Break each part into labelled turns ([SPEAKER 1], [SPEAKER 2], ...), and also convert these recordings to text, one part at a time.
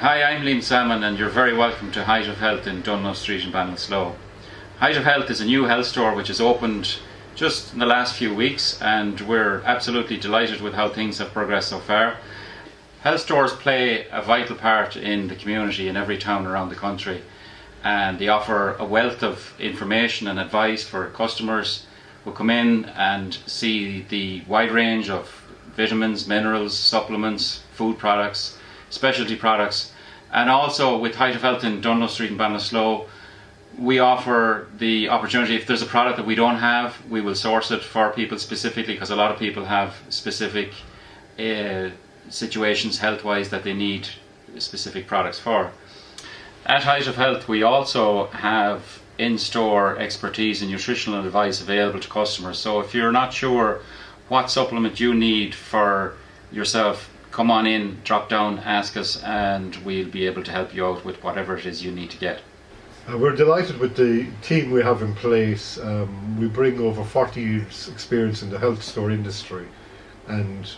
[SPEAKER 1] Hi, I'm Liam Salmon and you're very welcome to Height of Health in Dunlo Street in Ballinasloe. Height of Health is a new health store which has opened just in the last few weeks and we're absolutely delighted with how things have progressed so far. Health stores play a vital part in the community in every town around the country and they offer a wealth of information and advice for customers who come in and see the wide range of vitamins, minerals, supplements, food products, specialty products and also with Height of Health in Dunlo Street in Ballinasloe we offer the opportunity if there's a product that we don't have we will source it for people specifically because a lot of people have specific uh, situations health wise that they need specific products for. At Height of Health we also have in-store expertise and nutritional advice available to customers so if you're not sure what supplement you need for yourself come on in, drop down, ask us and we'll be able to help you out with whatever it is you need to get.
[SPEAKER 2] Uh, we're delighted with the team we have in place. Um, we bring over 40 years experience in the health store industry and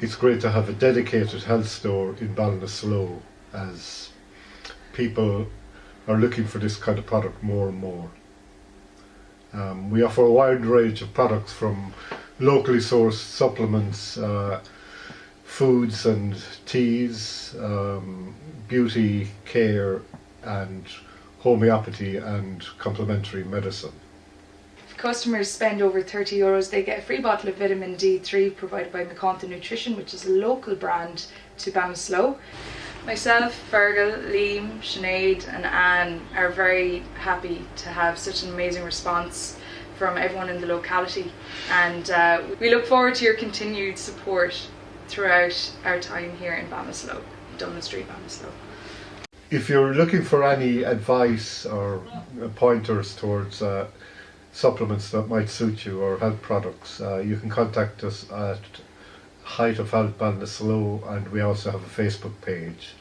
[SPEAKER 2] it's great to have a dedicated health store in Ballinasloe as people are looking for this kind of product more and more. Um, we offer a wide range of products from locally sourced supplements, uh, foods and teas, um, beauty care and homeopathy and complementary medicine.
[SPEAKER 3] If customers spend over 30 euros, they get a free bottle of vitamin D3 provided by McConta Nutrition, which is a local brand to Ballinasloe. Myself, Fergal, Liam, Sinead and Anne are very happy to have such an amazing response from everyone in the locality and uh, we look forward to your continued support throughout our time here in Ballinasloe, Dunlo Street, Ballinasloe.
[SPEAKER 2] If you're looking for any advice or pointers towards uh, supplements that might suit you or health products, uh, you can contact us at Height of Health Ballinasloe and we also have a Facebook page.